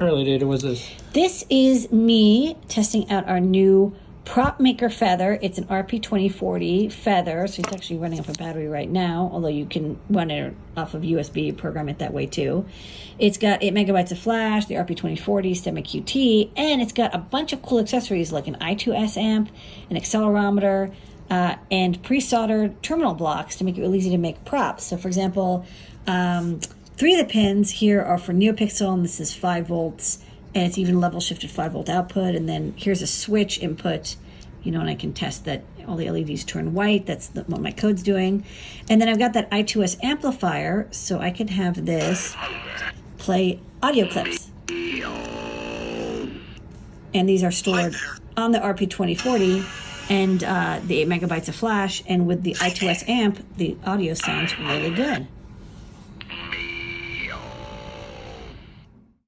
early data was this? This is me testing out our new prop maker feather. It's an RP2040 feather, so it's actually running off a battery right now, although you can run it off of USB, program it that way too. It's got 8 megabytes of flash, the RP2040, STEMMA QT, and it's got a bunch of cool accessories like an I2S amp, an accelerometer, uh, and pre-soldered terminal blocks to make it really easy to make props. So for example, um, three of the pins here are for NeoPixel, and this is 5 volts, and it's even level shifted 5 volt output. And then here's a switch input, you know, and I can test that all the LEDs turn white. That's the, what my code's doing. And then I've got that I2S amplifier, so I can have this play audio clips. And these are stored on the RP2040 and uh, the 8 megabytes of flash. And with the I2S amp, the audio sounds really good.